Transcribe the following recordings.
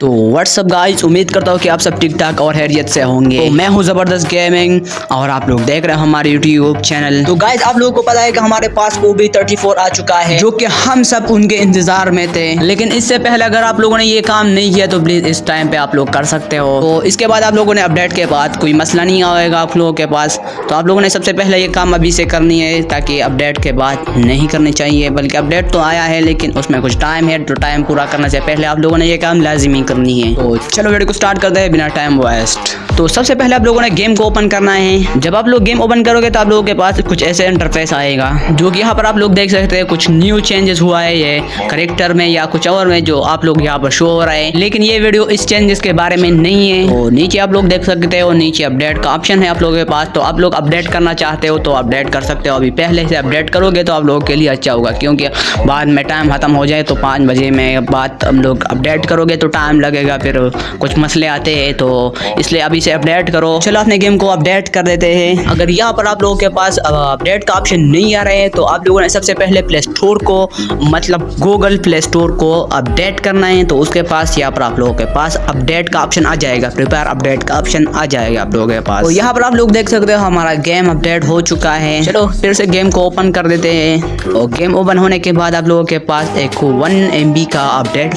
تو what's up guys امید کرتا ہوں کہ آپ سب ٹھیک ٹھاک اور خیریت سے ہوں گے۔ میں ہوں زبردست گیمنگ اور آپ لوگ دیکھ رہے ہیں ہمارے یوٹیوب چینل تو گائز آپ لوگوں کو پتا ہے کہ ہمارے پاس وہ بھی 34 آ چکا ہے۔ جو کہ ہم سب ان کے انتظار میں تھے۔ لیکن اس سے پہلے اگر آپ لوگوں نے یہ کام نہیں کیا تو پلیز اس ٹائم پہ آپ لوگ کر سکتے ہو۔ تو اس کے بعد آپ لوگوں نے اپڈیٹ کے بعد کوئی مسئلہ نہیں آئے گا آپ لوگوں کے پاس۔ تو آپ لوگوں نے سب سے پہلے یہ کام ابھی سے کرنی ہے تاکہ اپڈیٹ کے بعد نہیں کرنی چاہیے۔ بلکہ اپڈیٹ تو آیا ہے لیکن اس میں کچھ ٹائم ہے۔ تو ٹائم پورا کرنے سے پہلے آپ لوگوں نے یہ کام لازمی کرنی ہے۔ تو چلو ویڈیو کو سٹارٹ کرتے ہیں بنا ٹائم ویسٹ تو سب سے پہلے آپ لوگوں نے گیم کو اوپن کرنا ہے۔ جب آپ لوگ گیم اوپن کرو گے تو آپ لوگوں کے پاس کچھ ایسے انٹرفیس آئے گا، جو کہ یہاں پر آپ لوگ دیکھ سکتے ہیں کچھ نیو چینجز ہوا ہے، یہ کریکٹر میں یا کچھ اور میں جو آپ لوگ یہاں پر شو ہو رہا ہے۔ لیکن یہ ویڈیو اس چینجز کے بارے میں نہیں ہے۔ تو نیچے آپ لوگ دیکھ سکتے ہو نیچے اپڈیٹ کا آپشن ہے آپ لوگوں کے پاس۔ تو آپ لوگ اپڈیٹ کرنا چاہتے ہو تو اپڈیٹ کر سکتے ہو۔ ابھی پہلے سے اپڈیٹ کرو گے تو آپ لوگوں کے لیے اچھا ہوگا، کیونکہ بعد میں ٹائم ختم ہو جائے تو پانچ بجے میں بعد ہم لوگ اپڈیٹ کرو گے تو ٹائم لگے گا، پھر کچھ مسئلے آتے ہیں۔ تو اس لیے ابھی سے اپڈیٹ کرو۔ چلو اپنے گیم کو اپڈیٹ کر دیتے ہیں۔ اگر یہاں پر آپ لوگوں کے پاس اپڈیٹ کا آپشن نہیں آ رہے ہیں، تو آپ لوگوں نے سب سے پہلے پلے اسٹور کو مطلب گوگل پلے اسٹور کو اپڈیٹ کرنا ہے۔ تو اس کے پاس یہاں پر آپ لوگوں کے پاس اپڈیٹ کا آپشن آ جائے گا۔ پریپیئر اپڈیٹ کا آپشن آ جائے گا آپ لوگوں کے پاس۔ تو یہاں پر آپ لوگ دیکھ سکتے ہو ہمارا گیم اپڈیٹ ہو چکا ہے۔ چلو پھر سے گیم کو اوپن کر دیتے ہیں۔ اور گیم اوپن ہونے کے بعد آپ لوگوں کے پاس ایک ون ایم بی کا اپڈیٹ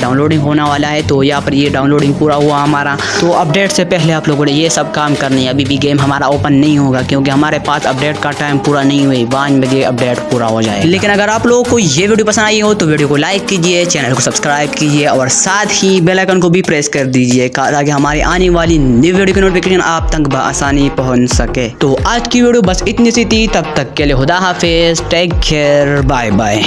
ڈاؤن لوڈنگ ہونے والا ہے۔ تو یہاں پر یہ ڈاؤن لوڈنگ پورا ہوا ہمارا۔ تو اپڈیٹ سے پہلے آپ لوگوں نے یہ سب کام کرنی ہے۔ ابھی بھی گیم ہمارا اوپن نہیں ہوگا کیونکہ ہمارے پاس اپڈیٹ کا ٹائم پورا نہیں ہوئی۔ پانچ بجے اپڈیٹ پورا ہو جائے لیکن اگر آپ لوگوں کو یہ ویڈیو پسند آئی ہو تو ویڈیو کو لائک کیجیے چینل کو سبسکرائب کیجیے اور ساتھ ہی بیل آئکن کو بھی پریس کر دیجیے تاکہ ہماری آنے والی نیو ویڈیو کی نوٹیفکیشن آپ تک بآسانی پہنچ سکے۔ تو آج کی ویڈیو بس اتنی سی تھی۔ تب تک کے لیے خدا حافظ۔ Take care bye bye